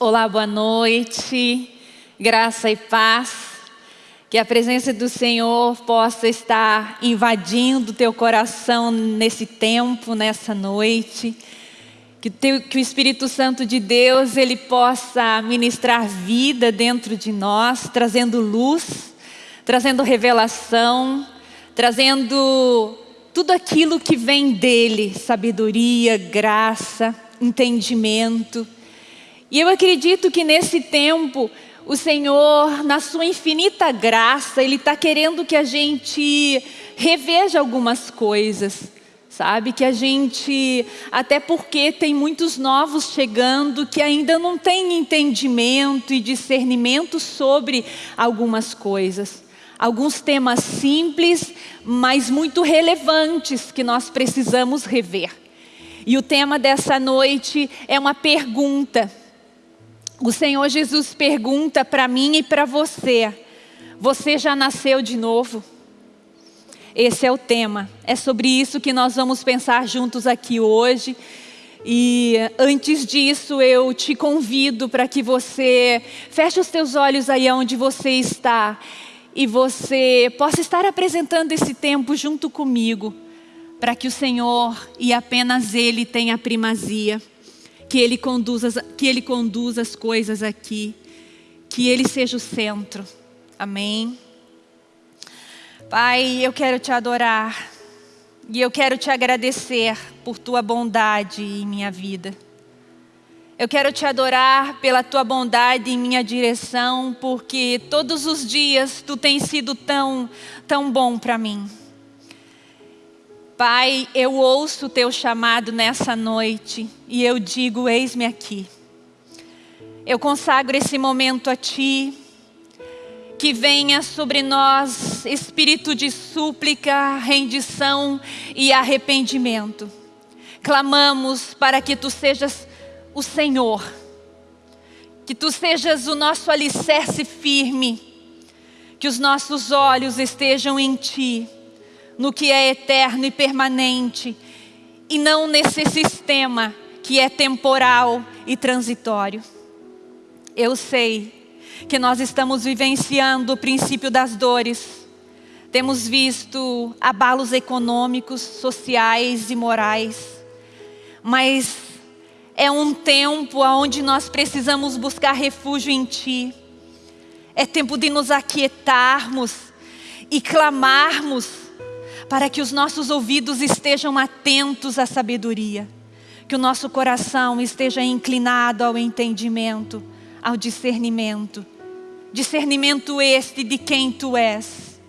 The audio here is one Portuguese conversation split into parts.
Olá, boa noite, graça e paz. Que a presença do Senhor possa estar invadindo teu coração nesse tempo, nessa noite. Que, teu, que o Espírito Santo de Deus ele possa ministrar vida dentro de nós, trazendo luz, trazendo revelação, trazendo tudo aquilo que vem dele, sabedoria, graça, entendimento. E eu acredito que nesse tempo, o Senhor, na sua infinita graça, Ele está querendo que a gente reveja algumas coisas, sabe? Que a gente, até porque tem muitos novos chegando que ainda não têm entendimento e discernimento sobre algumas coisas. Alguns temas simples, mas muito relevantes que nós precisamos rever. E o tema dessa noite é uma pergunta o Senhor Jesus pergunta para mim e para você: Você já nasceu de novo? Esse é o tema. É sobre isso que nós vamos pensar juntos aqui hoje. E antes disso, eu te convido para que você feche os teus olhos aí onde você está e você possa estar apresentando esse tempo junto comigo, para que o Senhor e apenas Ele tenha primazia que Ele conduza, que Ele conduza as coisas aqui, que Ele seja o centro. Amém. Pai, eu quero te adorar e eu quero te agradecer por tua bondade em minha vida. Eu quero te adorar pela tua bondade em minha direção, porque todos os dias tu tens sido tão, tão bom para mim. Pai, eu ouço o teu chamado nessa noite e eu digo: eis-me aqui. Eu consagro esse momento a ti, que venha sobre nós espírito de súplica, rendição e arrependimento. Clamamos para que tu sejas o Senhor, que tu sejas o nosso alicerce firme, que os nossos olhos estejam em ti no que é eterno e permanente, e não nesse sistema que é temporal e transitório. Eu sei que nós estamos vivenciando o princípio das dores. Temos visto abalos econômicos, sociais e morais. Mas é um tempo onde nós precisamos buscar refúgio em Ti. É tempo de nos aquietarmos e clamarmos para que os nossos ouvidos estejam atentos à sabedoria, que o nosso coração esteja inclinado ao entendimento, ao discernimento. Discernimento este de quem tu és.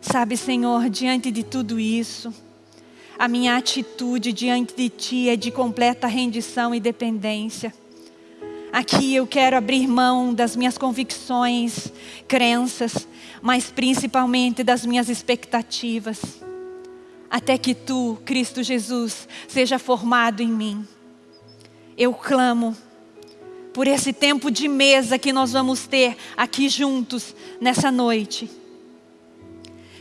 Sabe, Senhor, diante de tudo isso, a minha atitude diante de Ti é de completa rendição e dependência. Aqui eu quero abrir mão das minhas convicções, crenças, mas principalmente das minhas expectativas. Até que tu, Cristo Jesus, seja formado em mim. Eu clamo por esse tempo de mesa que nós vamos ter aqui juntos nessa noite.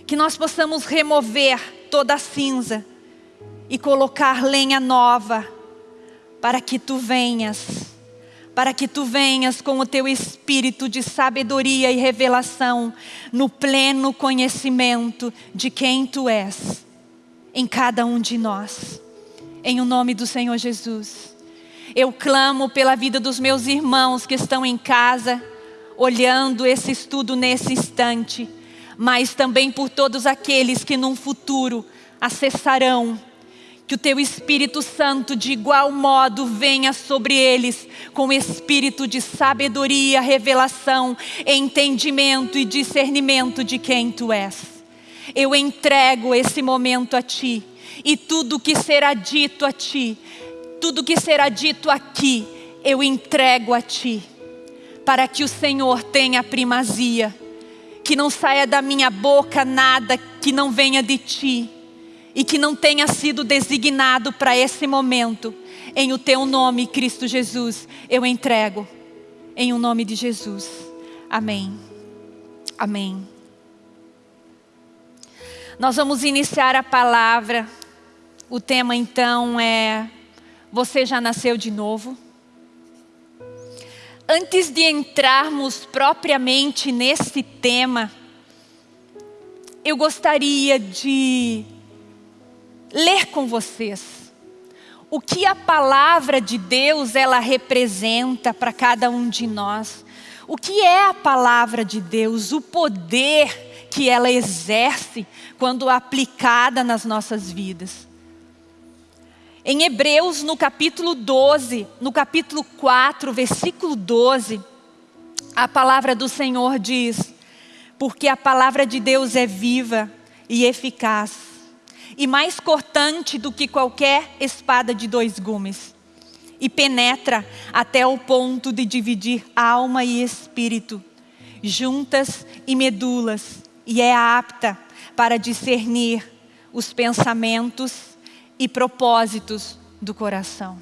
Que nós possamos remover toda a cinza e colocar lenha nova para que tu venhas para que tu venhas com o teu espírito de sabedoria e revelação no pleno conhecimento de quem tu és em cada um de nós. Em o nome do Senhor Jesus. Eu clamo pela vida dos meus irmãos que estão em casa, olhando esse estudo nesse instante, mas também por todos aqueles que num futuro acessarão que o teu Espírito Santo de igual modo venha sobre eles com espírito de sabedoria, revelação, entendimento e discernimento de quem tu és. Eu entrego esse momento a ti e tudo que será dito a ti, tudo que será dito aqui, eu entrego a ti, para que o Senhor tenha primazia, que não saia da minha boca nada que não venha de ti e que não tenha sido designado para esse momento, em o teu nome, Cristo Jesus, eu entrego, em o nome de Jesus. Amém. Amém. Nós vamos iniciar a palavra. O tema então é: Você já nasceu de novo? antes de entrarmos propriamente nesse tema, eu gostaria de ler com vocês o que a palavra de Deus ela representa para cada um de nós. O que é a palavra de Deus, o poder que ela exerce quando aplicada nas nossas vidas. Em Hebreus, no capítulo 12, no capítulo 4, versículo 12, a palavra do Senhor diz: Porque a palavra de Deus é viva e eficaz, e mais cortante do que qualquer espada de dois gumes, e penetra até o ponto de dividir alma e espírito, juntas e medulas, e é apta para discernir os pensamentos e propósitos do coração.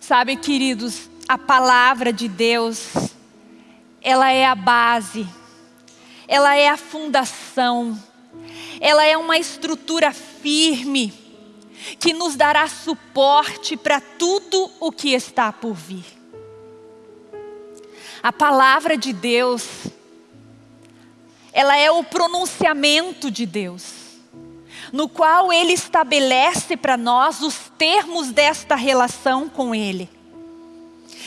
Sabe, queridos, a palavra de Deus, ela é a base, ela é a fundação, ela é uma estrutura firme que nos dará suporte para tudo o que está por vir. A palavra de Deus, ela é o pronunciamento de Deus no qual Ele estabelece para nós os termos desta relação com Ele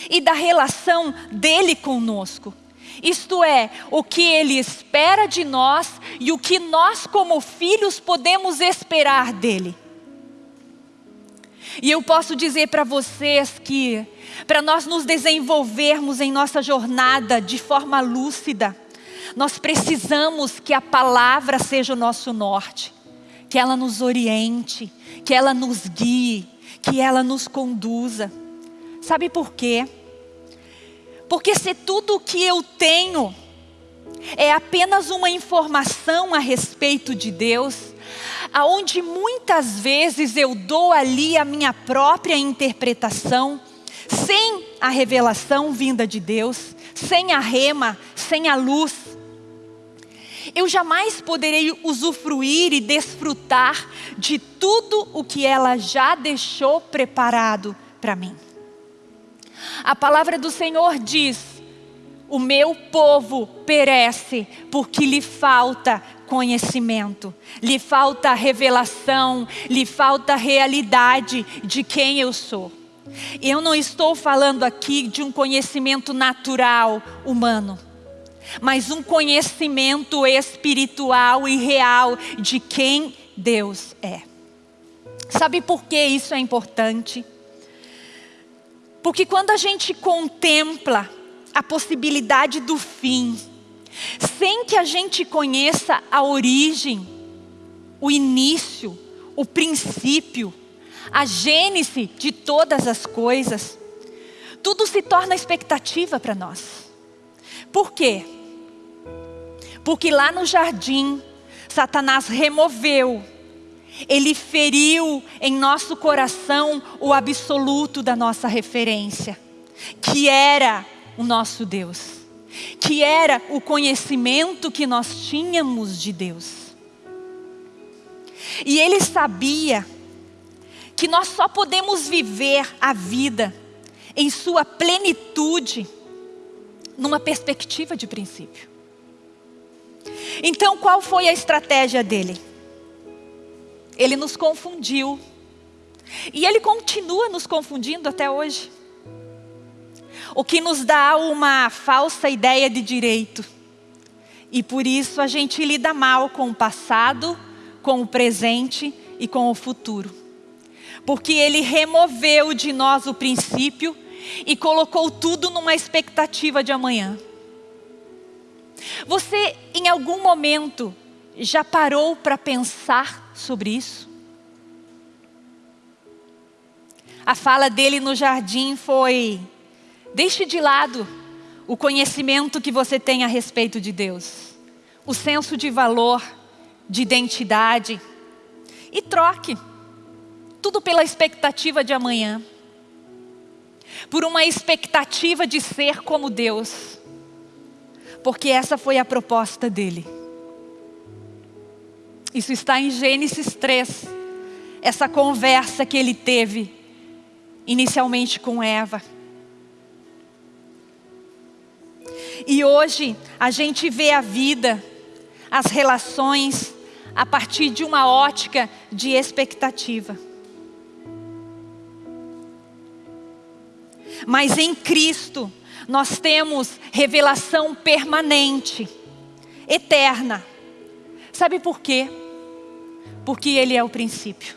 e da relação dele conosco. Isto é, o que Ele espera de nós e o que nós, como filhos, podemos esperar dele. E eu posso dizer para vocês que, para nós nos desenvolvermos em nossa jornada de forma lúcida, nós precisamos que a palavra seja o nosso norte que ela nos oriente, que ela nos guie, que ela nos conduza. Sabe por quê? Porque se tudo o que eu tenho é apenas uma informação a respeito de Deus, aonde muitas vezes eu dou ali a minha própria interpretação, sem a revelação vinda de Deus, sem a rema, sem a luz, eu jamais poderei usufruir e desfrutar de tudo o que ela já deixou preparado para mim. A palavra do Senhor diz: O meu povo perece porque lhe falta conhecimento, lhe falta revelação, lhe falta realidade de quem eu sou. Eu não estou falando aqui de um conhecimento natural humano mas um conhecimento espiritual e real de quem Deus é. Sabe por que isso é importante? Porque quando a gente contempla a possibilidade do fim, sem que a gente conheça a origem, o início, o princípio, a gênese de todas as coisas, tudo se torna expectativa para nós. Por quê? Porque lá no jardim, Satanás removeu, ele feriu em nosso coração o absoluto da nossa referência, que era o nosso Deus, que era o conhecimento que nós tínhamos de Deus. E ele sabia que nós só podemos viver a vida em sua plenitude numa perspectiva de princípio. Então, qual foi a estratégia dele? Ele nos confundiu. E ele continua nos confundindo até hoje. O que nos dá uma falsa ideia de direito. E por isso a gente lida mal com o passado, com o presente e com o futuro. Porque ele removeu de nós o princípio e colocou tudo numa expectativa de amanhã. Você, em algum momento, já parou para pensar sobre isso? A fala dele no jardim foi: deixe de lado o conhecimento que você tem a respeito de Deus, o senso de valor, de identidade, e troque tudo pela expectativa de amanhã, por uma expectativa de ser como Deus porque essa foi a proposta dele. Isso está em Gênesis 3, essa conversa que ele teve inicialmente com Eva. E hoje a gente vê a vida, as relações, a partir de uma ótica de expectativa. Mas em Cristo nós temos revelação permanente, eterna. Sabe por quê? Porque Ele é o princípio.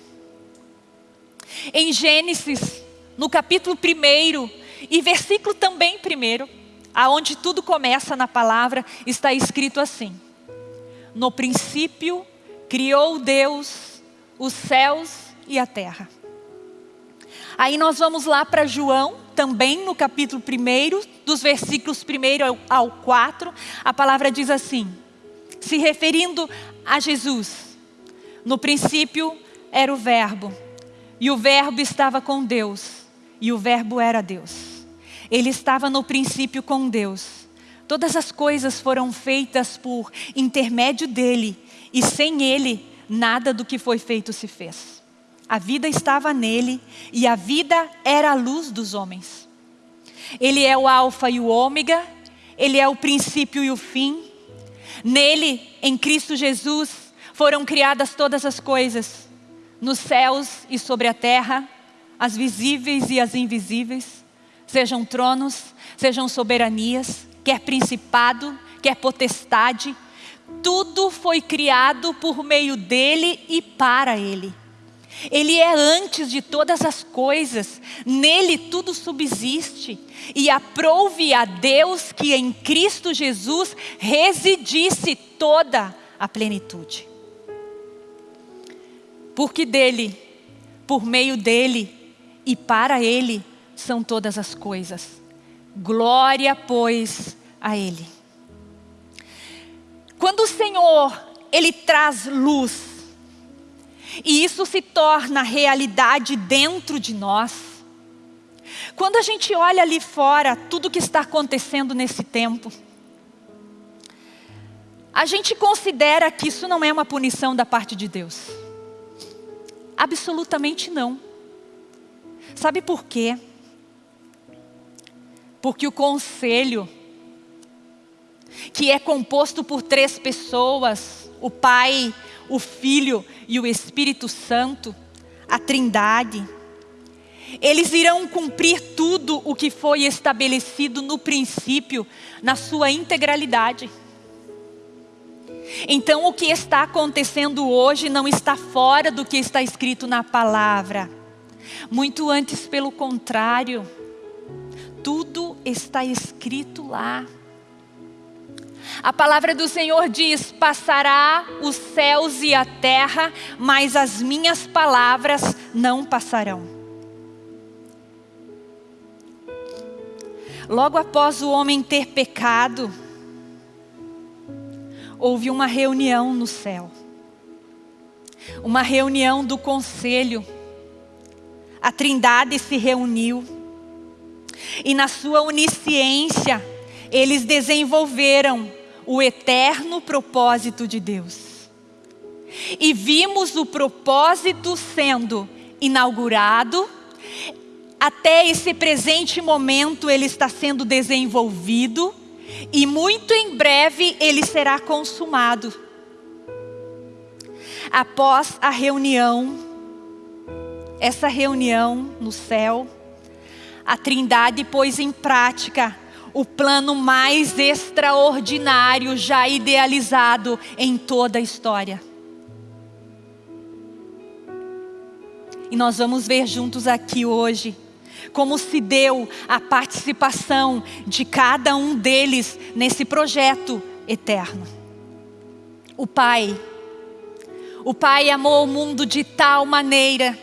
Em Gênesis, no capítulo 1 e versículo também 1, aonde tudo começa na palavra, está escrito assim: No princípio criou Deus os céus e a terra. Aí nós vamos lá para João, também no capítulo 1, dos versículos 1 ao 4, a palavra diz assim, se referindo a Jesus: No princípio era o Verbo, e o Verbo estava com Deus, e o Verbo era Deus. Ele estava no princípio com Deus. Todas as coisas foram feitas por intermédio dele, e sem ele, nada do que foi feito se fez. A vida estava nele, e a vida era a luz dos homens. Ele é o Alfa e o Ômega, ele é o princípio e o fim. Nele, em Cristo Jesus, foram criadas todas as coisas nos céus e sobre a terra, as visíveis e as invisíveis, sejam tronos, sejam soberanias, quer principado, quer potestade, tudo foi criado por meio dele e para ele. Ele é antes de todas as coisas, nele tudo subsiste. E aprouve a Deus que em Cristo Jesus residisse toda a plenitude porque dele, por meio dele e para ele são todas as coisas. Glória, pois, a ele. Quando o Senhor, ele traz luz, e isso se torna realidade dentro de nós. Quando a gente olha ali fora tudo que está acontecendo nesse tempo, a gente considera que isso não é uma punição da parte de Deus. Absolutamente não. Sabe por quê? Porque o conselho, que é composto por três pessoas, o Pai, o Filho e o Espírito Santo, a Trindade, eles irão cumprir tudo o que foi estabelecido no princípio, na sua integralidade. Então, o que está acontecendo hoje não está fora do que está escrito na palavra. Muito antes, pelo contrário, tudo está escrito lá. A palavra do Senhor diz: Passará os céus e a terra, mas as minhas palavras não passarão. Logo após o homem ter pecado, houve uma reunião no céu. Uma reunião do conselho. A trindade se reuniu. E na sua onisciência, eles desenvolveram o eterno propósito de Deus. E vimos o propósito sendo inaugurado, até esse presente momento ele está sendo desenvolvido, e muito em breve ele será consumado. Após a reunião, essa reunião no céu, a Trindade pôs em prática o plano mais extraordinário já idealizado em toda a história. E nós vamos ver juntos aqui hoje como se deu a participação de cada um deles nesse projeto eterno. O Pai, o Pai amou o mundo de tal maneira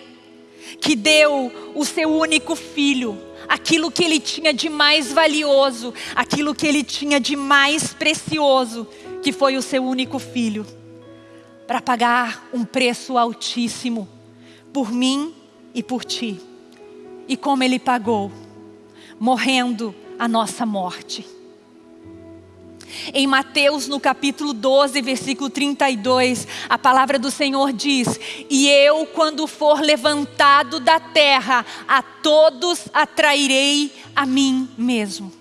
que deu o seu único filho, aquilo que ele tinha de mais valioso, aquilo que ele tinha de mais precioso, que foi o seu único filho, para pagar um preço altíssimo por mim e por ti e como Ele pagou, morrendo a nossa morte. Em Mateus, no capítulo 12, versículo 32, a palavra do Senhor diz: E eu, quando for levantado da terra, a todos atrairei a mim mesmo.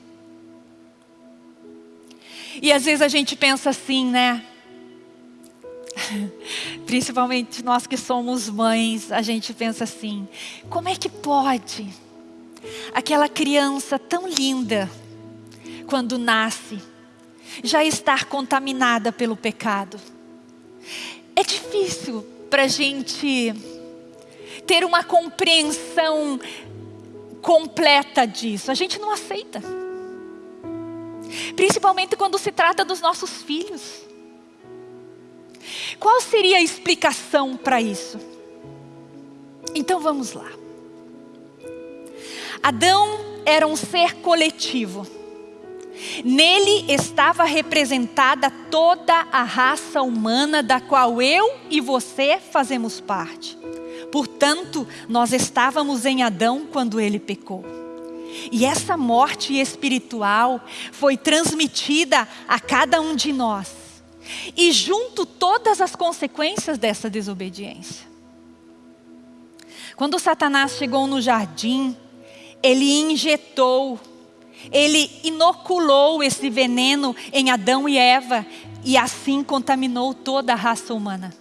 E às vezes a gente pensa assim, né? Principalmente nós que somos mães, a gente pensa assim: como é que pode aquela criança tão linda, quando nasce, já estar contaminada pelo pecado? É difícil para a gente ter uma compreensão completa disso. A gente não aceita. Principalmente quando se trata dos nossos filhos. Qual seria a explicação para isso? Então vamos lá. Adão era um ser coletivo. Nele estava representada toda a raça humana da qual eu e você fazemos parte. Portanto, nós estávamos em Adão quando ele pecou. E essa morte espiritual foi transmitida a cada um de nós. E junto todas as consequências dessa desobediência. Quando Satanás chegou no jardim, ele injetou, ele inoculou esse veneno em Adão e Eva e assim contaminou toda a raça humana.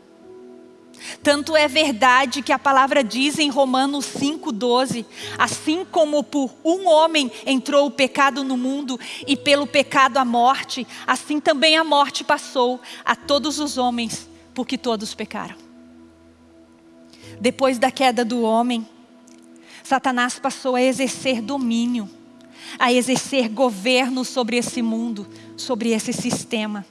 Tanto é verdade que a palavra diz em Romanos 5,12: Assim como por um homem entrou o pecado no mundo e pelo pecado a morte, assim também a morte passou a todos os homens, porque todos pecaram. Depois da queda do homem, Satanás passou a exercer domínio, a exercer governo sobre esse mundo, sobre esse sistema.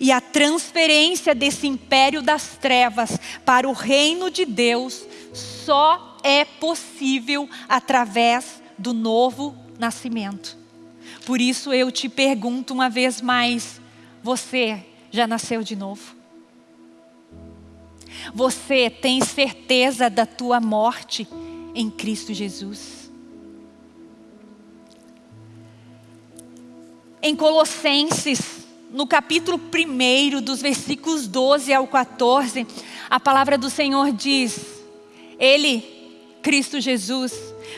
E a transferência desse império das trevas para o reino de Deus só é possível através do novo nascimento. Por isso eu te pergunto uma vez mais: você já nasceu de novo? Você tem certeza da tua morte em Cristo Jesus? Em Colossenses no capítulo 1, dos versículos 12 ao 14, a palavra do Senhor diz: Ele, Cristo Jesus,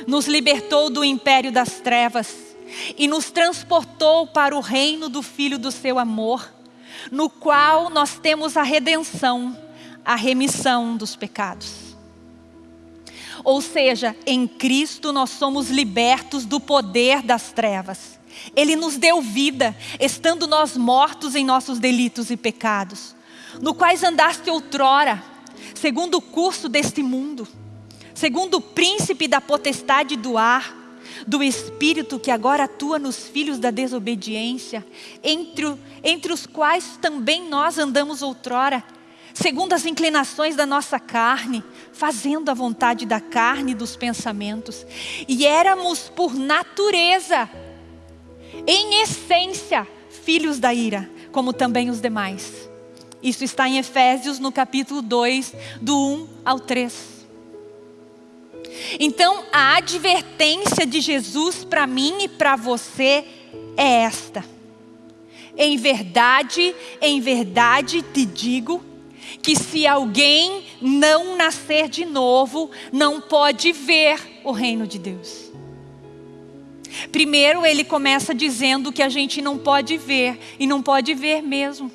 nos libertou do império das trevas e nos transportou para o reino do Filho do seu amor, no qual nós temos a redenção, a remissão dos pecados. Ou seja, em Cristo nós somos libertos do poder das trevas ele nos deu vida, estando nós mortos em nossos delitos e pecados, no quais andaste outrora, segundo o curso deste mundo, segundo o príncipe da potestade do ar, do Espírito que agora atua nos filhos da desobediência, entre, entre os quais também nós andamos outrora, segundo as inclinações da nossa carne, fazendo a vontade da carne e dos pensamentos, e éramos por natureza em essência, filhos da ira, como também os demais. Isso está em Efésios, no capítulo 2, do 1 ao 3. Então, a advertência de Jesus para mim e para você é esta. Em verdade, em verdade te digo que se alguém não nascer de novo, não pode ver o reino de Deus. Primeiro, ele começa dizendo que a gente não pode ver, e não pode ver mesmo.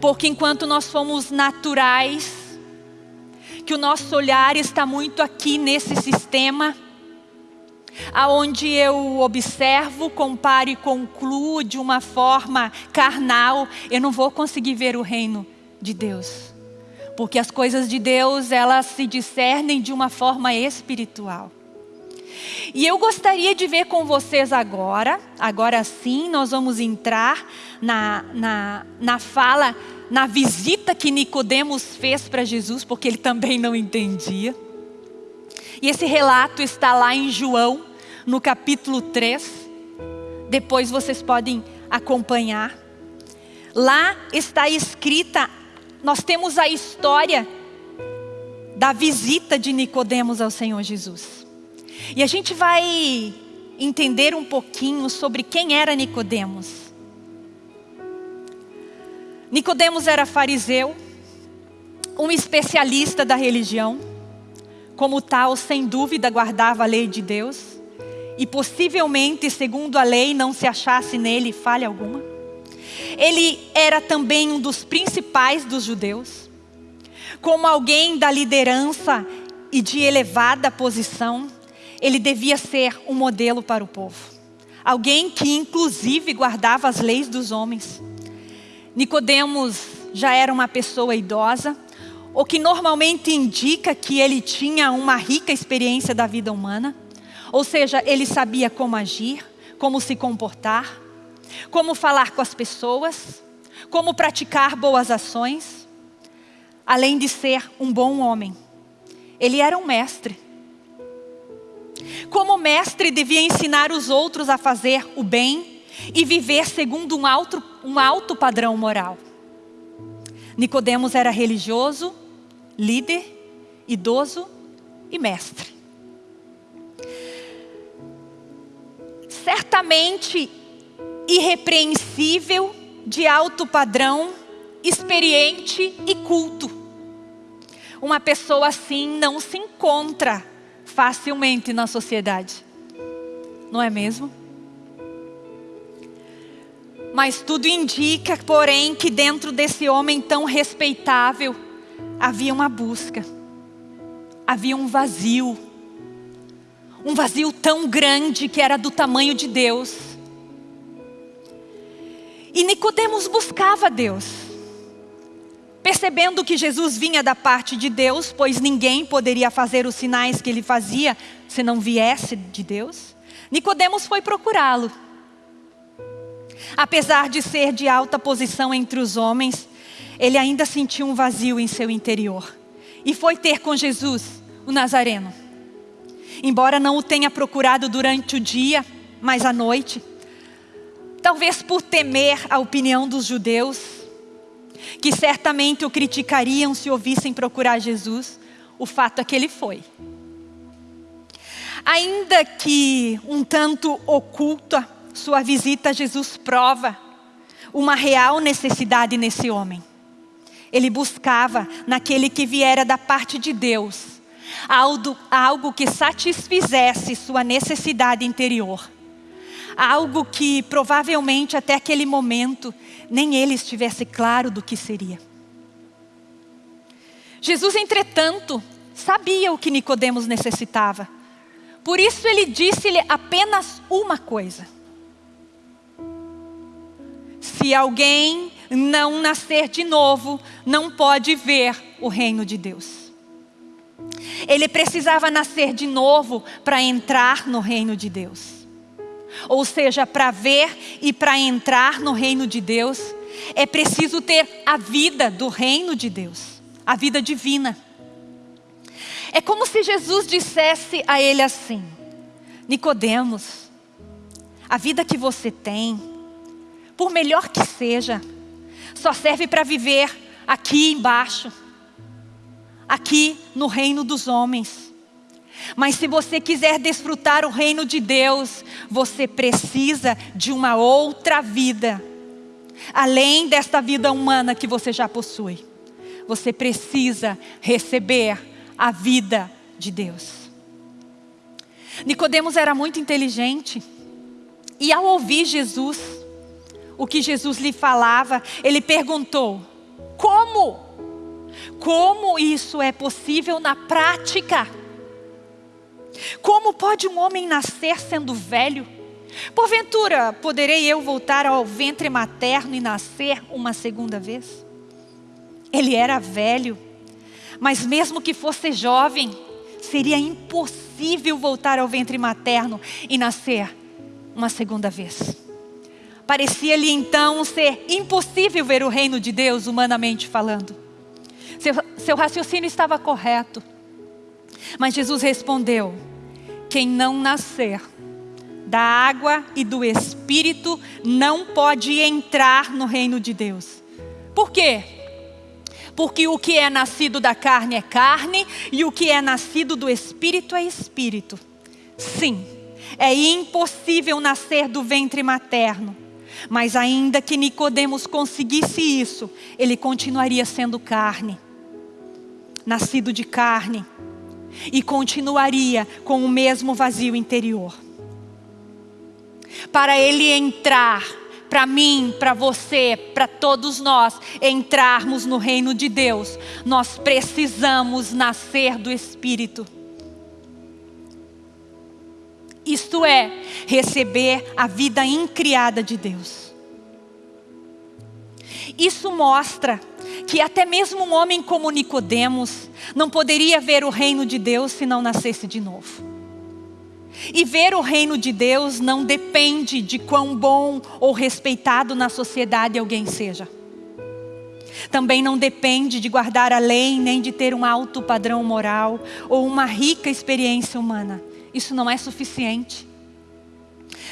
Porque enquanto nós fomos naturais, que o nosso olhar está muito aqui nesse sistema, aonde eu observo, comparo e concluo de uma forma carnal, eu não vou conseguir ver o reino de Deus. Porque as coisas de Deus, elas se discernem de uma forma espiritual. E eu gostaria de ver com vocês agora, agora sim, nós vamos entrar na, na, na fala, na visita que Nicodemos fez para Jesus, porque ele também não entendia. E esse relato está lá em João, no capítulo 3. Depois vocês podem acompanhar. Lá está escrita, nós temos a história da visita de Nicodemos ao Senhor Jesus. E a gente vai entender um pouquinho sobre quem era Nicodemos. Nicodemos era fariseu, um especialista da religião, como tal, sem dúvida, guardava a lei de Deus e possivelmente, segundo a lei, não se achasse nele falha alguma. Ele era também um dos principais dos judeus. Como alguém da liderança e de elevada posição, ele devia ser um modelo para o povo. Alguém que inclusive guardava as leis dos homens. Nicodemos já era uma pessoa idosa, o que normalmente indica que ele tinha uma rica experiência da vida humana. Ou seja, ele sabia como agir, como se comportar, como falar com as pessoas, como praticar boas ações, além de ser um bom homem. Ele era um mestre. Como mestre, devia ensinar os outros a fazer o bem e viver segundo um alto, um alto padrão moral. Nicodemos era religioso, líder, idoso e mestre. Certamente irrepreensível, de alto padrão, experiente e culto. Uma pessoa assim não se encontra facilmente na sociedade. Não é mesmo? Mas tudo indica, porém, que dentro desse homem tão respeitável havia uma busca, havia um vazio, um vazio tão grande que era do tamanho de Deus. E Nicodemos buscava Deus, percebendo que Jesus vinha da parte de Deus, pois ninguém poderia fazer os sinais que ele fazia se não viesse de Deus. Nicodemos foi procurá-lo. Apesar de ser de alta posição entre os homens, ele ainda sentiu um vazio em seu interior. E foi ter com Jesus, o Nazareno. Embora não o tenha procurado durante o dia, mas à noite, talvez por temer a opinião dos judeus, que certamente o criticariam se ouvissem procurar Jesus, o fato é que ele foi. Ainda que um tanto oculta, sua visita a Jesus prova uma real necessidade nesse homem. Ele buscava naquele que viera da parte de Deus, algo, algo que satisfizesse sua necessidade interior. Algo que provavelmente até aquele momento nem ele estivesse claro do que seria. Jesus, entretanto, sabia o que Nicodemos necessitava. Por isso ele disse-lhe apenas uma coisa. Se alguém não nascer de novo, não pode ver o reino de Deus. Ele precisava nascer de novo para entrar no reino de Deus. Ou seja, para ver e para entrar no reino de Deus, é preciso ter a vida do reino de Deus, a vida divina. É como se Jesus dissesse a ele assim: Nicodemos, a vida que você tem, por melhor que seja, só serve para viver aqui embaixo, aqui no reino dos homens. Mas se você quiser desfrutar o reino de Deus, você precisa de uma outra vida, além desta vida humana que você já possui. Você precisa receber a vida de Deus. Nicodemos era muito inteligente e ao ouvir Jesus, o que Jesus lhe falava, ele perguntou: como? Como isso é possível na prática? Como pode um homem nascer sendo velho? Porventura, poderei eu voltar ao ventre materno e nascer uma segunda vez? Ele era velho, mas mesmo que fosse jovem, seria impossível voltar ao ventre materno e nascer uma segunda vez. Parecia-lhe então ser impossível ver o reino de Deus, humanamente falando. Seu, seu raciocínio estava correto. Mas Jesus respondeu: Quem não nascer da água e do Espírito não pode entrar no reino de Deus. Por quê? Porque o que é nascido da carne é carne e o que é nascido do Espírito é Espírito. Sim, é impossível nascer do ventre materno. Mas ainda que Nicodemos conseguisse isso, ele continuaria sendo carne, nascido de carne, e continuaria com o mesmo vazio interior. para ele entrar, para mim, para você, para todos nós entrarmos no reino de Deus, nós precisamos nascer do Espírito. Isto é, receber a vida incriada de Deus. Isso mostra que até mesmo um homem como Nicodemos não poderia ver o reino de Deus se não nascesse de novo. E ver o reino de Deus não depende de quão bom ou respeitado na sociedade alguém seja. Também não depende de guardar a lei, nem de ter um alto padrão moral ou uma rica experiência humana. Isso não é suficiente.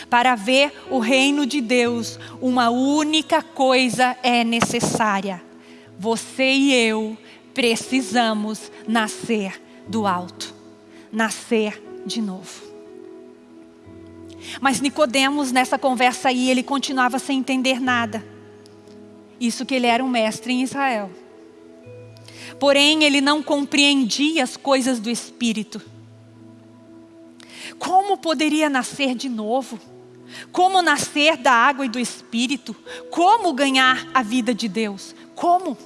Para ver o reino de Deus, uma única coisa é necessária: você e eu precisamos nascer do alto, nascer de novo. Mas Nicodemos, nessa conversa aí, ele continuava sem entender nada. Isso que ele era um mestre em Israel. Porém, ele não compreendia as coisas do Espírito. Como poderia nascer de novo? Como nascer da água e do Espírito? Como ganhar a vida de Deus? Como?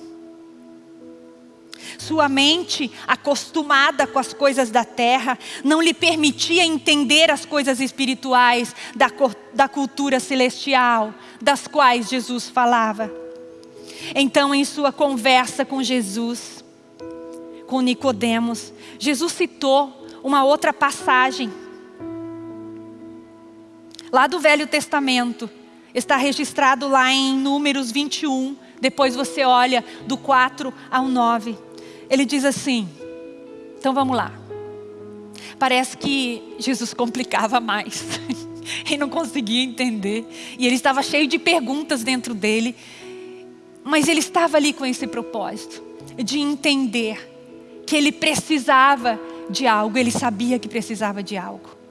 Sua mente, acostumada com as coisas da terra, não lhe permitia entender as coisas espirituais da, da cultura celestial, das quais Jesus falava. Então, em sua conversa com Jesus, com Nicodemos, Jesus citou uma outra passagem lá do Velho Testamento. Está registrado lá em Números 21. Depois você olha do 4 ao 9. Ele diz assim: então vamos lá. Parece que Jesus complicava mais. e não conseguia entender. E ele estava cheio de perguntas dentro dele. Mas ele estava ali com esse propósito de entender que ele precisava de algo, ele sabia que precisava de algo.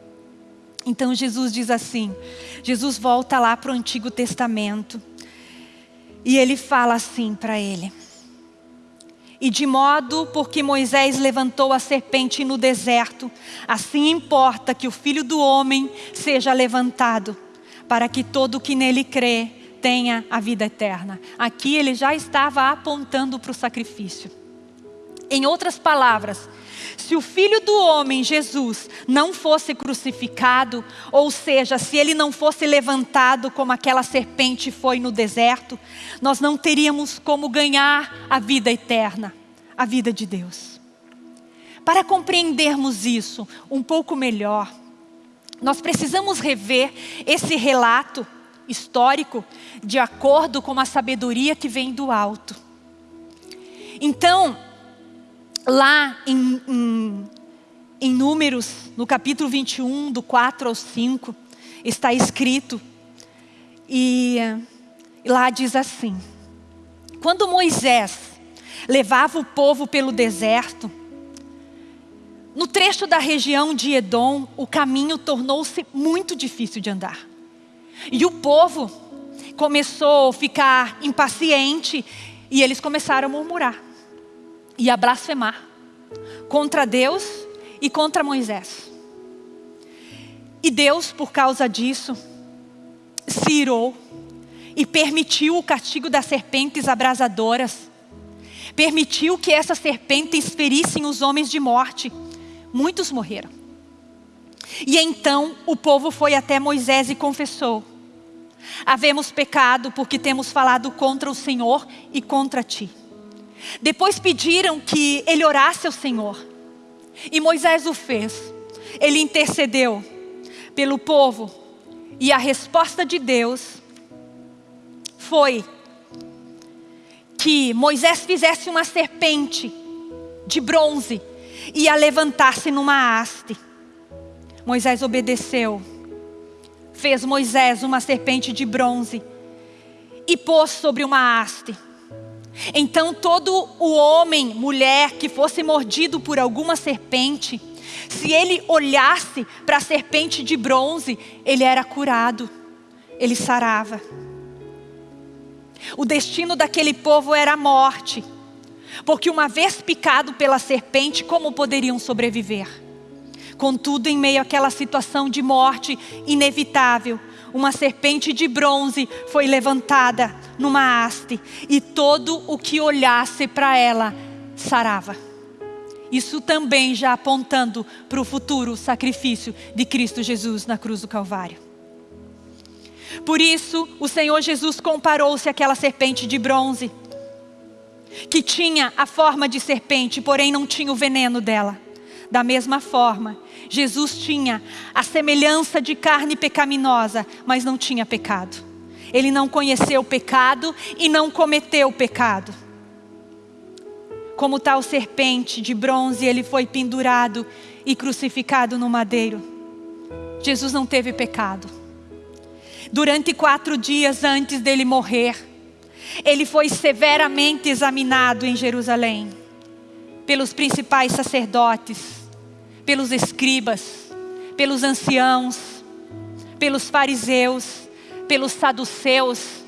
Então Jesus diz assim: Jesus volta lá para o Antigo Testamento e ele fala assim para ele: E de modo porque Moisés levantou a serpente no deserto, assim importa que o filho do homem seja levantado, para que todo que nele crê tenha a vida eterna. Aqui ele já estava apontando para o sacrifício. Em outras palavras, se o Filho do Homem, Jesus, não fosse crucificado, ou seja, se ele não fosse levantado como aquela serpente foi no deserto, nós não teríamos como ganhar a vida eterna, a vida de Deus. Para compreendermos isso um pouco melhor, nós precisamos rever esse relato histórico de acordo com a sabedoria que vem do alto. Então, lá em, em, em Números, no capítulo 21, do 4 ao 5, está escrito, e, e lá diz assim: Quando Moisés levava o povo pelo deserto, no trecho da região de Edom, o caminho tornou-se muito difícil de andar. E o povo começou a ficar impaciente e eles começaram a murmurar e a blasfemar contra Deus e contra Moisés. E Deus, por causa disso, se irou e permitiu o castigo das serpentes abrasadoras. Permitiu que essas serpentes ferissem os homens de morte. Muitos morreram. E então o povo foi até Moisés e confessou: Havemos pecado porque temos falado contra o Senhor e contra ti. Depois pediram que ele orasse ao Senhor. E Moisés o fez. Ele intercedeu pelo povo. E a resposta de Deus foi que Moisés fizesse uma serpente de bronze e a levantasse numa haste. Moisés obedeceu. Fez Moisés uma serpente de bronze e pôs sobre uma haste. Então todo o homem, mulher que fosse mordido por alguma serpente, se ele olhasse para a serpente de bronze, ele era curado, ele sarava. O destino daquele povo era a morte, porque uma vez picado pela serpente, como poderiam sobreviver? Contudo, em meio àquela situação de morte inevitável, uma serpente de bronze foi levantada numa haste, e todo o que olhasse para ela sarava. Isso também já apontando para o futuro sacrifício de Cristo Jesus na cruz do Calvário. Por isso, o Senhor Jesus comparou-se àquela serpente de bronze, que tinha a forma de serpente, porém não tinha o veneno dela. Da mesma forma, Jesus tinha a semelhança de carne pecaminosa, mas não tinha pecado. Ele não conheceu o pecado e não cometeu o pecado. Como tal serpente de bronze, ele foi pendurado e crucificado no madeiro. Jesus não teve pecado. Durante quatro dias antes dele morrer, ele foi severamente examinado em Jerusalém pelos principais sacerdotes, pelos escribas, pelos anciãos, pelos fariseus, pelos saduceus.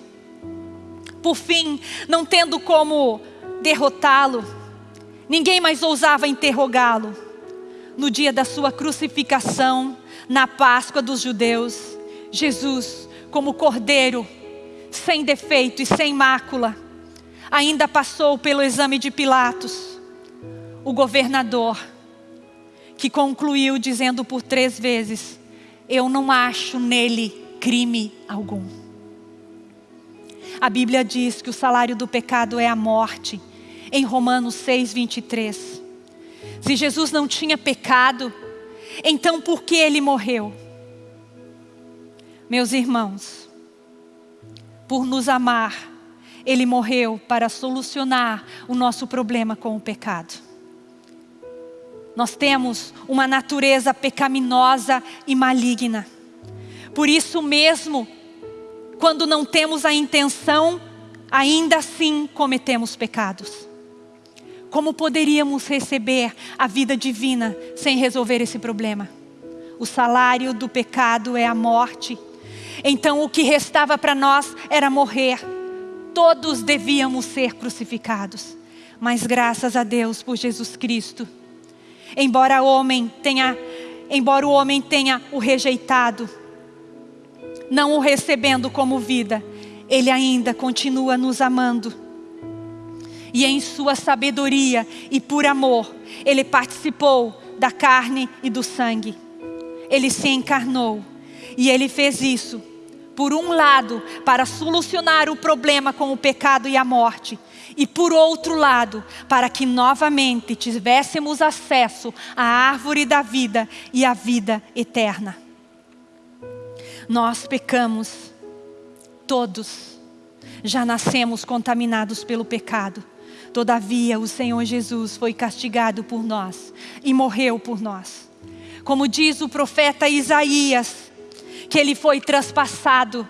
Por fim, não tendo como derrotá-lo, ninguém mais ousava interrogá-lo. No dia da sua crucificação, na Páscoa dos judeus, Jesus, como cordeiro, sem defeito e sem mácula, ainda passou pelo exame de Pilatos, o governador, que concluiu dizendo por três vezes: Eu não acho nele crime algum. A Bíblia diz que o salário do pecado é a morte, em Romanos 6, 23. Se Jesus não tinha pecado, então por que ele morreu? Meus irmãos, por nos amar, ele morreu para solucionar o nosso problema com o pecado. Nós temos uma natureza pecaminosa e maligna. Por isso mesmo, quando não temos a intenção, ainda assim cometemos pecados. Como poderíamos receber a vida divina sem resolver esse problema? O salário do pecado é a morte. Então o que restava para nós era morrer. Todos devíamos ser crucificados. Mas graças a Deus por Jesus Cristo embora o homem tenha, embora o homem tenha o rejeitado, não o recebendo como vida, ele ainda continua nos amando. E em sua sabedoria e por amor, ele participou da carne e do sangue. Ele se encarnou e ele fez isso por um lado, para solucionar o problema com o pecado e a morte, e por outro lado, para que novamente tivéssemos acesso à árvore da vida e à vida eterna. Nós pecamos, todos, já nascemos contaminados pelo pecado. Todavia, o Senhor Jesus foi castigado por nós e morreu por nós. Como diz o profeta Isaías, que ele foi traspassado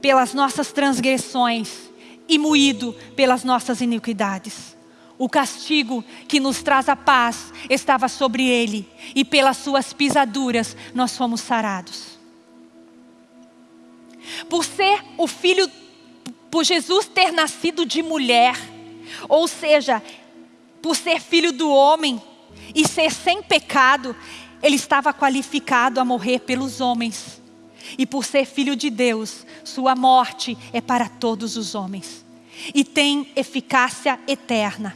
pelas nossas transgressões e moído pelas nossas iniquidades. O castigo que nos traz a paz estava sobre ele, e pelas suas pisaduras nós fomos sarados. Por ser o filho, por Jesus ter nascido de mulher, ou seja, por ser filho do homem e ser sem pecado, ele estava qualificado a morrer pelos homens. E por ser filho de Deus, sua morte é para todos os homens. E tem eficácia eterna.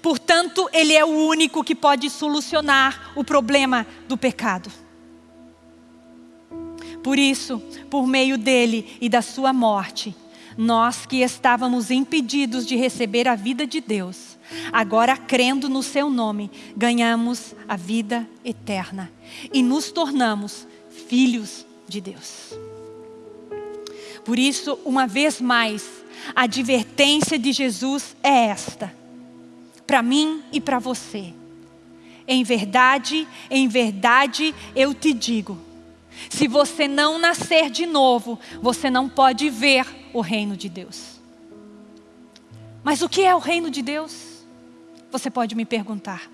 Portanto, Ele é o único que pode solucionar o problema do pecado. Por isso, por meio dele e da sua morte, nós que estávamos impedidos de receber a vida de Deus, agora crendo no seu nome, ganhamos a vida eterna e nos tornamos filhos de Deus. Por isso, uma vez mais, a advertência de Jesus é esta, para mim e para você. Em verdade, em verdade eu te digo: se você não nascer de novo, você não pode ver o reino de Deus. Mas o que é o reino de Deus? Você pode me perguntar.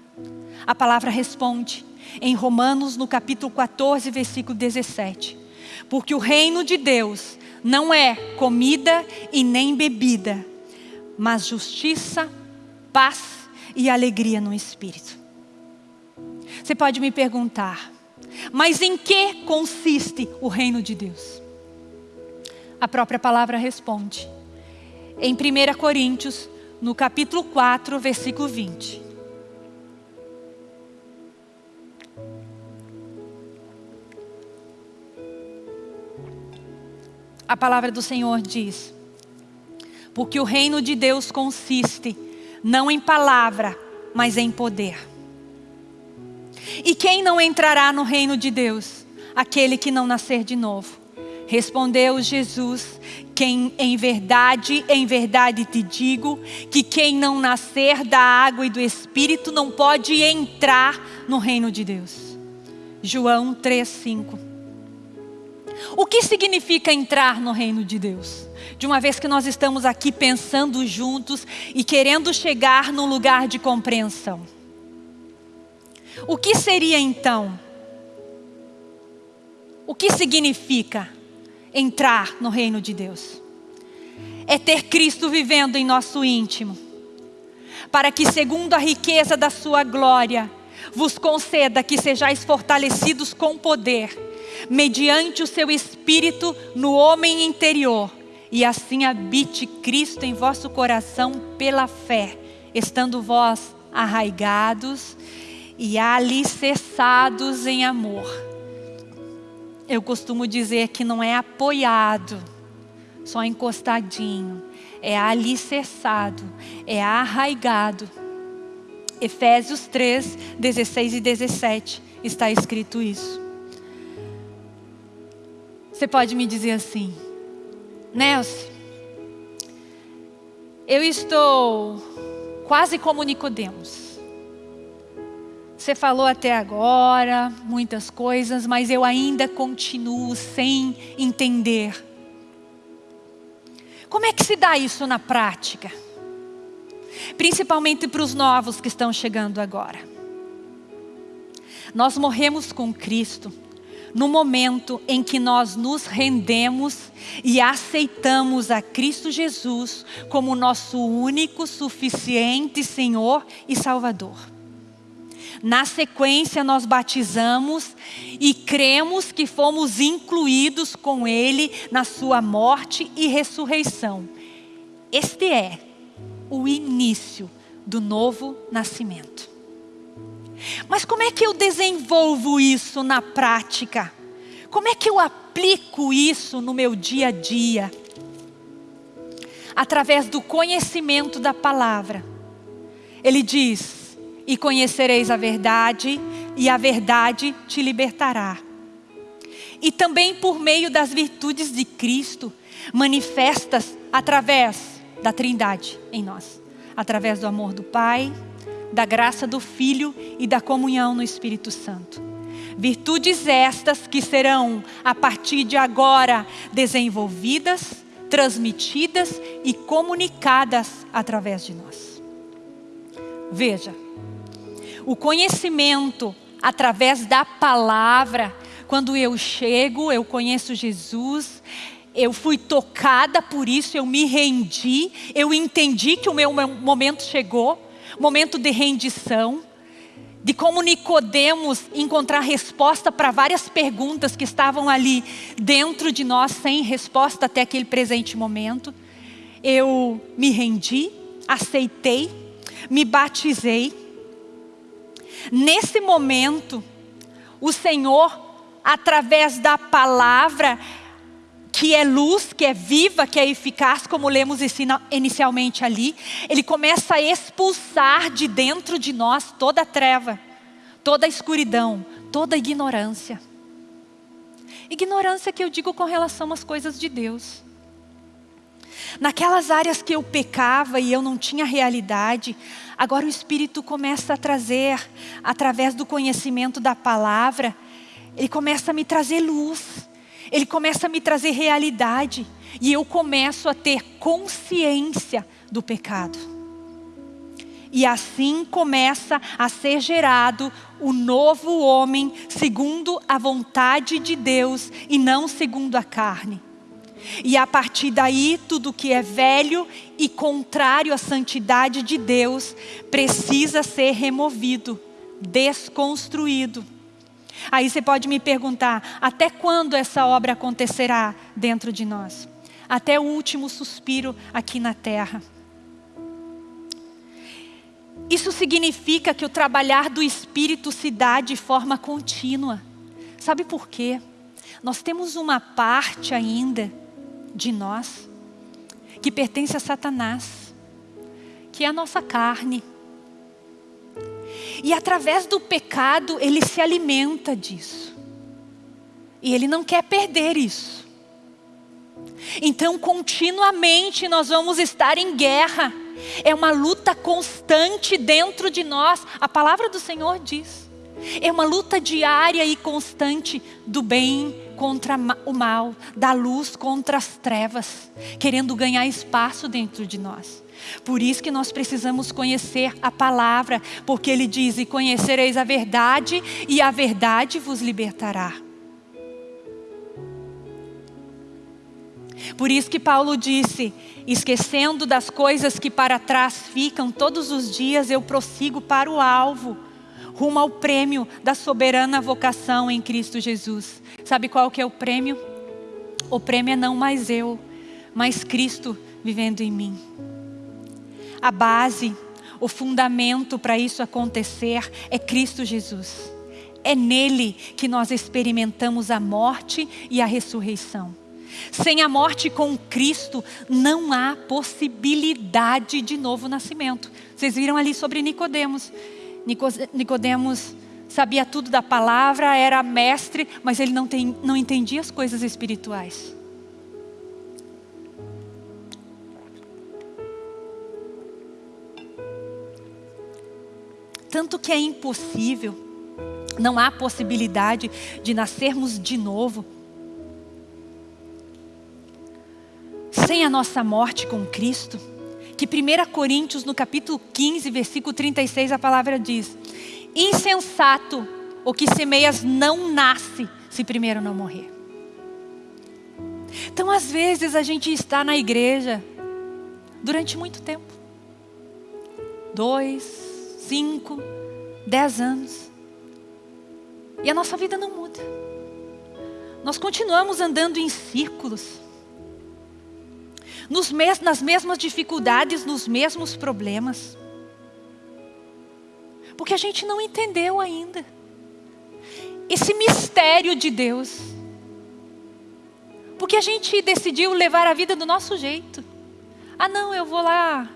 A palavra responde em Romanos, no capítulo 14, versículo 17. Porque o reino de Deus não é comida e nem bebida, mas justiça, paz e alegria no Espírito. Você pode me perguntar, mas em que consiste o reino de Deus? A própria palavra responde. Em 1 Coríntios, no capítulo 4, versículo 20. A palavra do Senhor diz: Porque o reino de Deus consiste não em palavra, mas em poder. E quem não entrará no reino de Deus? Aquele que não nascer de novo. Respondeu Jesus, quem em verdade, em verdade te digo, que quem não nascer da água e do Espírito não pode entrar no reino de Deus. João 3,5 O que significa entrar no reino de Deus? De uma vez que nós estamos aqui pensando juntos e querendo chegar num lugar de compreensão. O que seria então? O que significa entrar no reino de Deus? É ter Cristo vivendo em nosso íntimo, para que, segundo a riqueza da Sua glória, vos conceda que sejais fortalecidos com poder, mediante o seu Espírito no homem interior, e assim habite Cristo em vosso coração pela fé, estando vós arraigados e alicerçados em amor. Eu costumo dizer que não é apoiado, só encostadinho, é alicerçado, é arraigado. Efésios 3, 16 e 17 está escrito isso. Você pode me dizer assim, Nelson, eu estou quase como Nicodemos. Você falou até agora muitas coisas, mas eu ainda continuo sem entender. Como é que se dá isso na prática? Principalmente para os novos que estão chegando agora. Nós morremos com Cristo no momento em que nós nos rendemos e aceitamos a Cristo Jesus como nosso único, suficiente Senhor e Salvador. Na sequência, nós batizamos e cremos que fomos incluídos com Ele na Sua morte e ressurreição. Este é o início do novo nascimento. Mas como é que eu desenvolvo isso na prática? Como é que eu aplico isso no meu dia a dia? Através do conhecimento da palavra. Ele diz: e conhecereis a verdade, e a verdade te libertará. E também por meio das virtudes de Cristo, manifestas através da Trindade em nós, através do amor do Pai, da graça do Filho e da comunhão no Espírito Santo. Virtudes estas que serão, a partir de agora, desenvolvidas, transmitidas e comunicadas através de nós. Veja, o conhecimento através da palavra. Quando eu chego, eu conheço Jesus, eu fui tocada por isso, eu me rendi, eu entendi que o meu momento chegou, momento de rendição, de como Nicodemos encontrar resposta para várias perguntas que estavam ali dentro de nós sem resposta até aquele presente momento. Eu me rendi, aceitei, me batizei Nesse momento, o Senhor, através da palavra, que é luz, que é viva, que é eficaz, como lemos inicialmente ali, Ele começa a expulsar de dentro de nós toda a treva, toda a escuridão, toda a ignorância. Ignorância que eu digo com relação às coisas de Deus. Naquelas áreas que eu pecava e eu não tinha realidade, agora o Espírito começa a trazer, através do conhecimento da palavra, ele começa a me trazer luz, ele começa a me trazer realidade, e eu começo a ter consciência do pecado. E assim começa a ser gerado o novo homem segundo a vontade de Deus e não segundo a carne. E a partir daí, tudo que é velho e contrário à santidade de Deus precisa ser removido, desconstruído. Aí você pode me perguntar, até quando essa obra acontecerá dentro de nós? até o último suspiro aqui na terra. Isso significa que o trabalhar do Espírito se dá de forma contínua. Sabe por quê? Nós temos uma parte ainda de nós que pertence a Satanás, que é a nossa carne. E através do pecado, ele se alimenta disso. E ele não quer perder isso. Então, continuamente nós vamos estar em guerra. É uma luta constante dentro de nós. A palavra do Senhor diz. É uma luta diária e constante do bem contra o mal, da luz contra as trevas, querendo ganhar espaço dentro de nós. Por isso que nós precisamos conhecer a palavra, porque ele diz: "E conhecereis a verdade, e a verdade vos libertará". Por isso que Paulo disse: esquecendo das coisas que para trás ficam, todos os dias eu prossigo para o alvo, rumo ao prêmio da soberana vocação em Cristo Jesus. Sabe qual que é o prêmio? O prêmio é não mais eu, mas Cristo vivendo em mim. A base, o fundamento para isso acontecer é Cristo Jesus. É nele que nós experimentamos a morte e a ressurreição. Sem a morte com Cristo, não há possibilidade de novo nascimento. Vocês viram ali sobre Nicodemos. Nicodemos sabia tudo da palavra, era mestre, mas ele não, tem, não entendia as coisas espirituais. Tanto que é impossível, não há possibilidade de nascermos de novo. Sem a nossa morte com Cristo, que 1 Coríntios no capítulo 15, versículo 36, a palavra diz, insensato, o que semeias não nasce, se primeiro não morrer. Então às vezes a gente está na igreja, durante muito tempo, dois, cinco, dez anos, e a nossa vida não muda. Nós continuamos andando em círculos, nos mes nas mesmas dificuldades, nos mesmos problemas. Porque a gente não entendeu ainda esse mistério de Deus. Porque a gente decidiu levar a vida do nosso jeito. Ah, não, eu vou lá.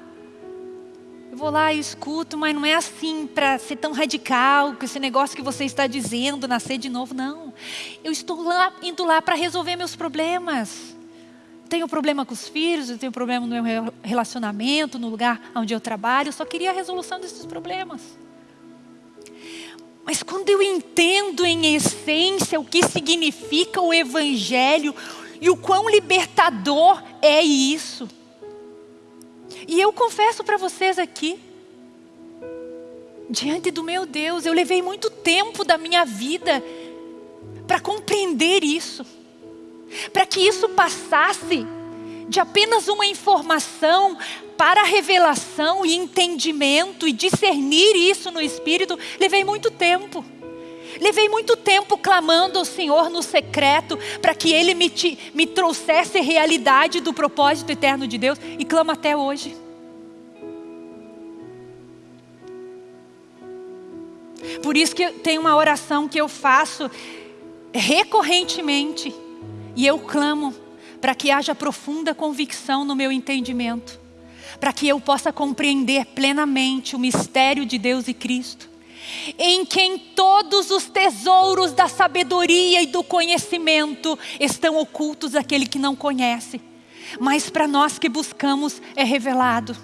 Eu vou lá e escuto, mas não é assim para ser tão radical, com esse negócio que você está dizendo, nascer de novo. Não. Eu estou lá, indo lá para resolver meus problemas tenho problema com os filhos, eu tenho problema no meu relacionamento, no lugar onde eu trabalho, eu só queria a resolução desses problemas. Mas quando eu entendo em essência o que significa o Evangelho e o quão libertador é isso. E eu confesso para vocês aqui, diante do meu Deus, eu levei muito tempo da minha vida para compreender isso para que isso passasse de apenas uma informação para revelação e entendimento e discernir isso no Espírito, levei muito tempo. Levei muito tempo clamando ao Senhor no secreto para que Ele me, te, me trouxesse realidade do propósito eterno de Deus e clamo até hoje. Por isso que tem uma oração que eu faço recorrentemente e eu clamo para que haja profunda convicção no meu entendimento, para que eu possa compreender plenamente o mistério de Deus e Cristo, em quem todos os tesouros da sabedoria e do conhecimento estão ocultos àquele que não conhece, mas para nós que buscamos é revelado.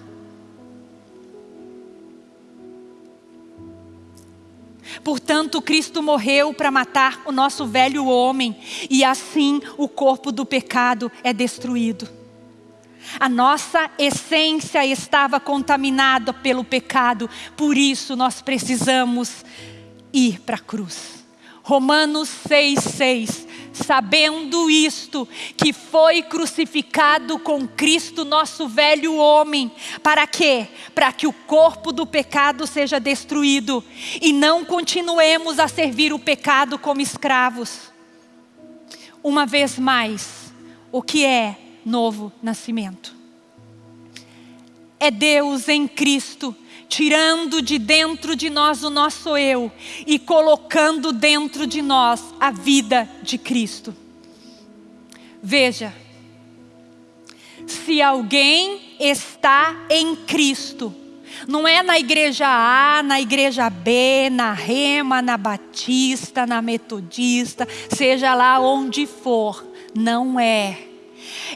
Portanto, Cristo morreu para matar o nosso velho homem e assim o corpo do pecado é destruído. A nossa essência estava contaminada pelo pecado, por isso nós precisamos ir para a cruz. Romanos 6,6 sabendo isto, que foi crucificado com Cristo, nosso velho homem. Para quê? Para que o corpo do pecado seja destruído e não continuemos a servir o pecado como escravos. Uma vez mais, o que é novo nascimento. É Deus em Cristo tirando de dentro de nós o nosso eu e colocando dentro de nós a vida de Cristo. Veja, se alguém está em Cristo, não é na igreja A, na igreja B, na Rema, na Batista, na Metodista, seja lá onde for, não é.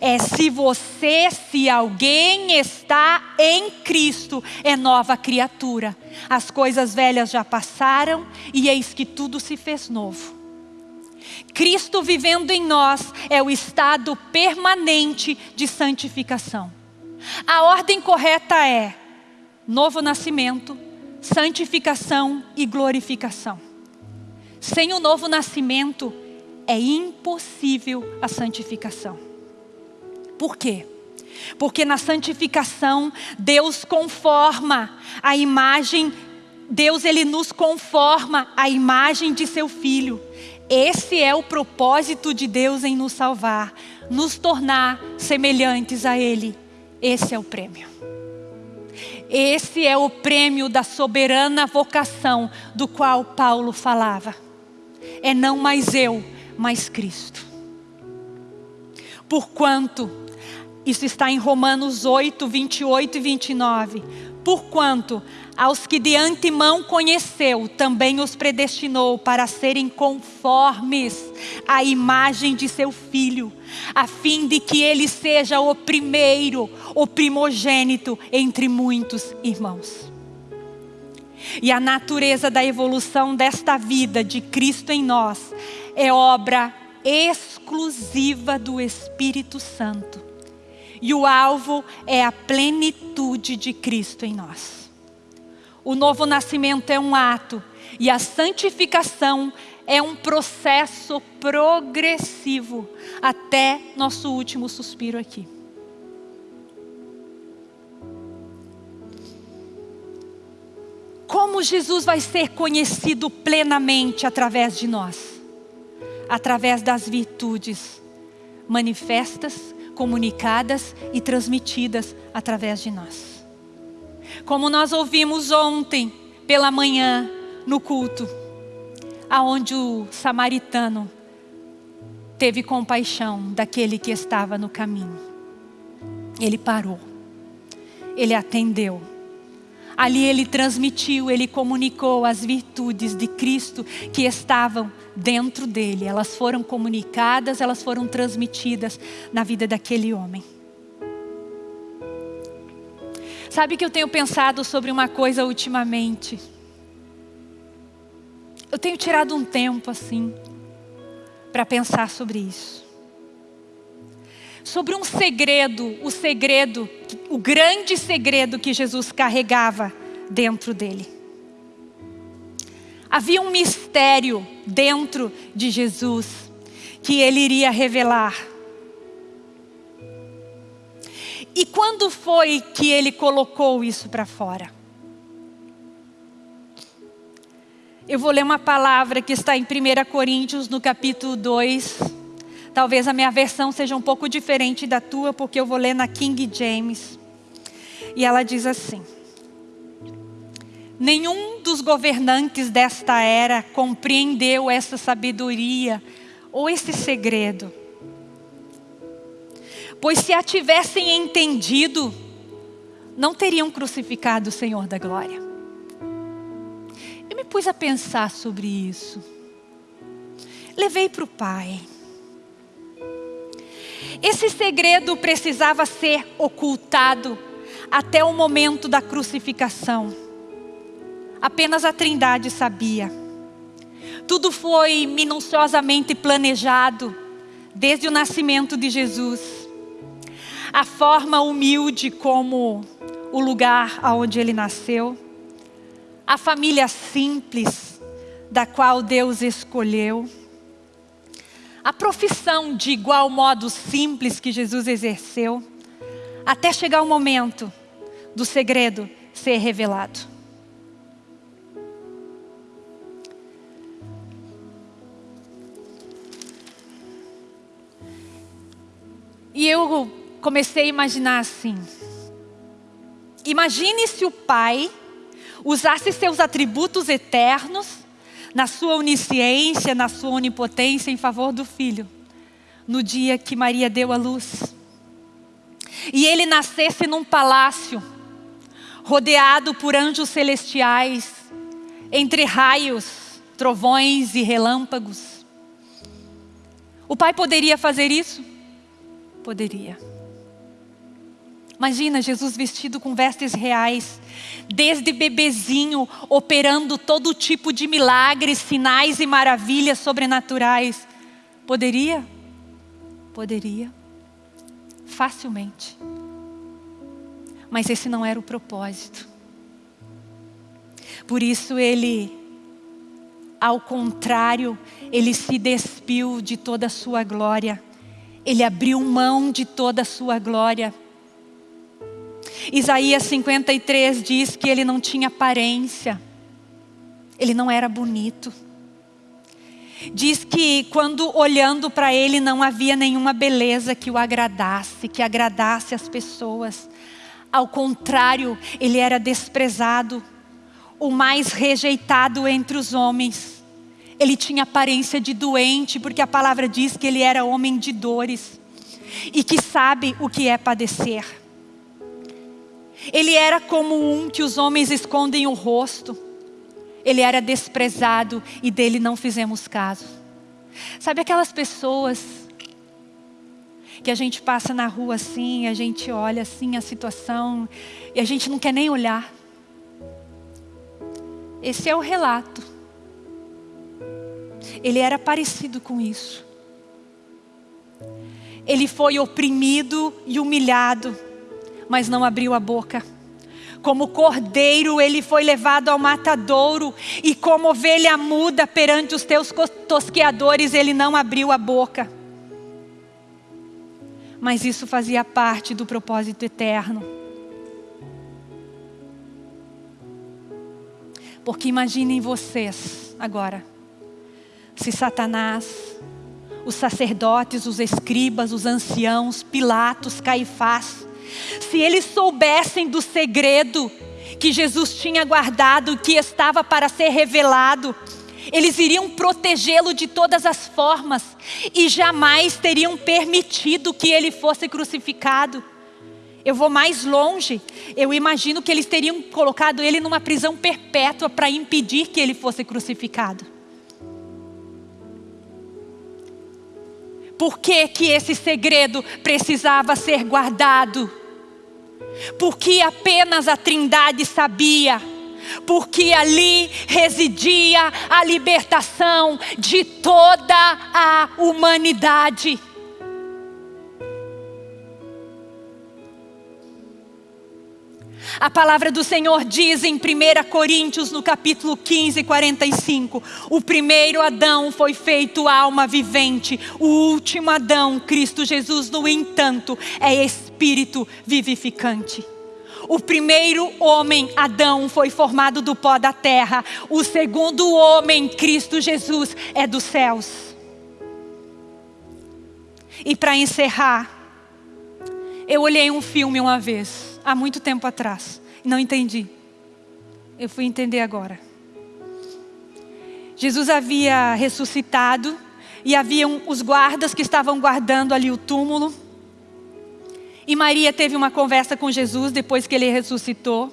É se você, se alguém está em Cristo, é nova criatura. As coisas velhas já passaram e eis que tudo se fez novo. Cristo vivendo em nós é o estado permanente de santificação. A ordem correta é novo nascimento, santificação e glorificação. Sem o novo nascimento é impossível a santificação. Por quê? Porque na santificação Deus conforma a imagem, Deus ele nos conforma a imagem de seu filho. Esse é o propósito de Deus em nos salvar, nos tornar semelhantes a Ele. Esse é o prêmio. Esse é o prêmio da soberana vocação do qual Paulo falava. É não mais eu, mas Cristo. Porquanto, isso está em Romanos 8, 28 e 29. Porquanto aos que de antemão conheceu, também os predestinou para serem conformes à imagem de seu filho, a fim de que ele seja o primeiro, o primogênito entre muitos irmãos. E a natureza da evolução desta vida de Cristo em nós é obra exclusiva do Espírito Santo e o alvo é a plenitude de Cristo em nós. O novo nascimento é um ato e a santificação é um processo progressivo até nosso último suspiro aqui. Como Jesus vai ser conhecido plenamente através de nós? Através das virtudes manifestas comunicadas e transmitidas através de nós. Como nós ouvimos ontem pela manhã no culto, aonde o samaritano teve compaixão daquele que estava no caminho. Ele parou. Ele atendeu Ali ele transmitiu, ele comunicou as virtudes de Cristo que estavam dentro dele. Elas foram comunicadas, elas foram transmitidas na vida daquele homem. Sabe que eu tenho pensado sobre uma coisa ultimamente? Eu tenho tirado um tempo assim para pensar sobre isso. Sobre um segredo, o segredo o grande segredo que Jesus carregava dentro dele. Havia um mistério dentro de Jesus que ele iria revelar. E quando foi que ele colocou isso para fora? Eu vou ler uma palavra que está em 1 Coríntios, no capítulo 2. Talvez a minha versão seja um pouco diferente da tua, porque eu vou ler na King James. E ela diz assim: Nenhum dos governantes desta era compreendeu essa sabedoria ou esse segredo. Pois se a tivessem entendido, não teriam crucificado o Senhor da glória. Eu me pus a pensar sobre isso. Levei para o Pai. Esse segredo precisava ser ocultado até o momento da crucificação. Apenas a Trindade sabia. Tudo foi minuciosamente planejado desde o nascimento de Jesus. A forma humilde como o lugar onde ele nasceu, a família simples da qual Deus escolheu, a profissão de igual modo simples que Jesus exerceu, até chegar o momento do segredo ser revelado. E eu comecei a imaginar assim. Imagine se o pai usasse seus atributos eternos na sua onisciência, na sua onipotência em favor do filho, no dia que Maria deu a luz. E ele nascesse num palácio, rodeado por anjos celestiais, entre raios, trovões e relâmpagos. O pai poderia fazer isso? Poderia. Imagina Jesus vestido com vestes reais, desde bebezinho, operando todo tipo de milagres, sinais e maravilhas sobrenaturais. Poderia? Poderia. Facilmente. Mas esse não era o propósito. Por isso ele, ao contrário, ele se despiu de toda a sua glória. Ele abriu mão de toda a sua glória Isaías 53 diz que ele não tinha aparência, ele não era bonito. Diz que quando olhando para ele não havia nenhuma beleza que o agradasse, que agradasse as pessoas. Ao contrário, ele era desprezado, o mais rejeitado entre os homens. Ele tinha aparência de doente, porque a palavra diz que ele era homem de dores e que sabe o que é padecer. Ele era como um que os homens escondem o rosto. Ele era desprezado e dele não fizemos caso. Sabe aquelas pessoas que a gente passa na rua assim, a gente olha assim a situação e a gente não quer nem olhar. Esse é o relato. Ele era parecido com isso. Ele foi oprimido e humilhado mas não abriu a boca. Como cordeiro ele foi levado ao matadouro, e como ovelha muda perante os teus tosqueadores, ele não abriu a boca. Mas isso fazia parte do propósito eterno. Porque imaginem vocês agora, se Satanás, os sacerdotes, os escribas, os anciãos, Pilatos, Caifás, se eles soubessem do segredo que Jesus tinha guardado, que estava para ser revelado, eles iriam protegê-lo de todas as formas e jamais teriam permitido que ele fosse crucificado. Eu vou mais longe, eu imagino que eles teriam colocado ele numa prisão perpétua para impedir que ele fosse crucificado. Por que, que esse segredo precisava ser guardado? Porque apenas a Trindade sabia, porque ali residia a libertação de toda a humanidade. A palavra do Senhor diz em 1 Coríntios, no capítulo 15, 45: O primeiro Adão foi feito alma vivente, o último Adão, Cristo Jesus, no entanto, é espírito vivificante. O primeiro homem, Adão, foi formado do pó da terra. O segundo homem, Cristo Jesus, é dos céus. E para encerrar, eu olhei um filme uma vez há muito tempo atrás. Não entendi. Eu fui entender agora. Jesus havia ressuscitado e haviam os guardas que estavam guardando ali o túmulo. E Maria teve uma conversa com Jesus depois que ele ressuscitou.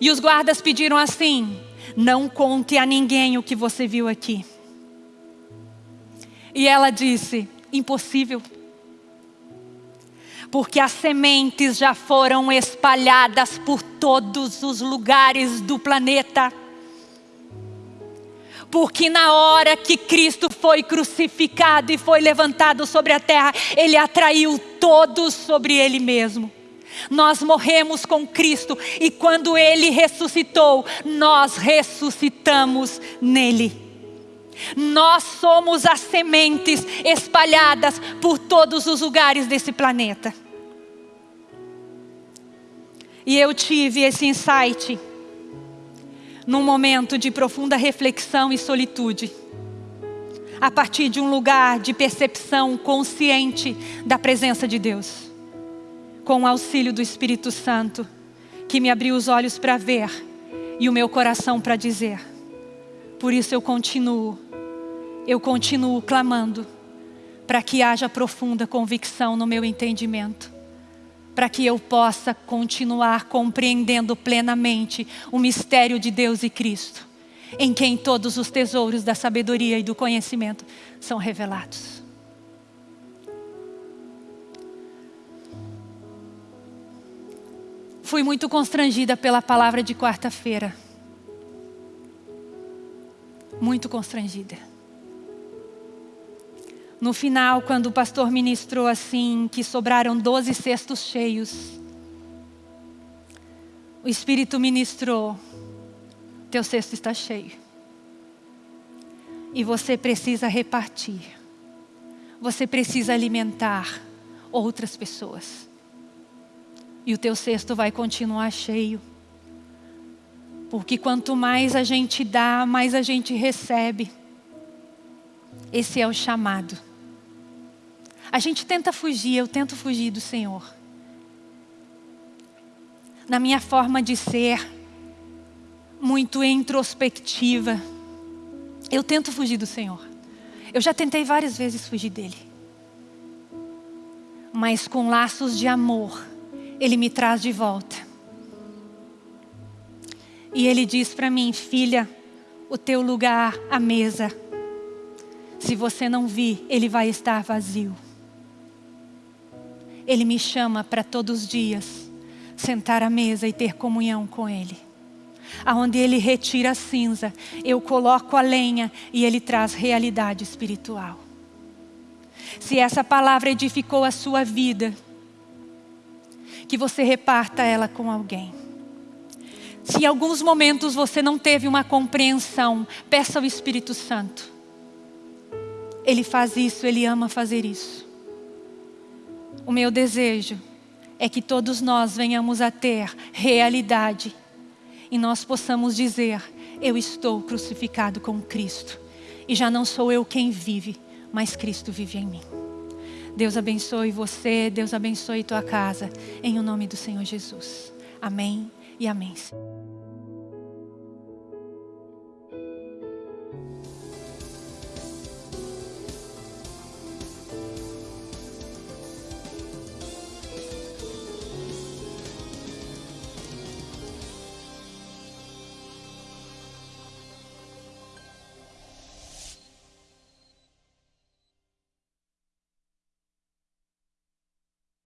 E os guardas pediram assim: Não conte a ninguém o que você viu aqui. E ela disse: Impossível porque as sementes já foram espalhadas por todos os lugares do planeta. Porque na hora que Cristo foi crucificado e foi levantado sobre a terra, Ele atraiu todos sobre Ele mesmo. Nós morremos com Cristo e quando Ele ressuscitou, nós ressuscitamos nele. Nós somos as sementes espalhadas por todos os lugares desse planeta. E eu tive esse insight num momento de profunda reflexão e solitude. a partir de um lugar de percepção consciente da presença de Deus, com o auxílio do Espírito Santo, que me abriu os olhos para ver e o meu coração para dizer. Por isso eu continuo, eu continuo clamando para que haja profunda convicção no meu entendimento, para que eu possa continuar compreendendo plenamente o mistério de Deus e Cristo em quem todos os tesouros da sabedoria e do conhecimento são revelados. Fui muito constrangida pela palavra de quarta-feira. Muito constrangida. No final, quando o pastor ministrou assim, que sobraram doze cestos cheios, o Espírito ministrou teu cesto está cheio. E você precisa repartir. Você precisa alimentar outras pessoas. E o teu cesto vai continuar cheio. Porque quanto mais a gente dá, mais a gente recebe. Esse é o chamado. A gente tenta fugir, eu tento fugir do Senhor. Na minha forma de ser, muito introspectiva. Eu tento fugir do Senhor. Eu já tentei várias vezes fugir dele. Mas com laços de amor, ele me traz de volta. E ele diz para mim, filha, o teu lugar à mesa, se você não vir, ele vai estar vazio. Ele me chama para todos os dias sentar à mesa e ter comunhão com ele aonde Ele retira a cinza, eu coloco a lenha e Ele traz realidade espiritual. Se essa palavra edificou a sua vida, que você reparta ela com alguém. Se em alguns momentos você não teve uma compreensão, peça ao Espírito Santo. Ele faz isso, Ele ama fazer isso. O meu desejo é que todos nós venhamos a ter realidade e nós possamos dizer: Eu estou crucificado com Cristo, e já não sou eu quem vive, mas Cristo vive em mim. Deus abençoe você, Deus abençoe tua casa, em o nome do Senhor Jesus. Amém e amém.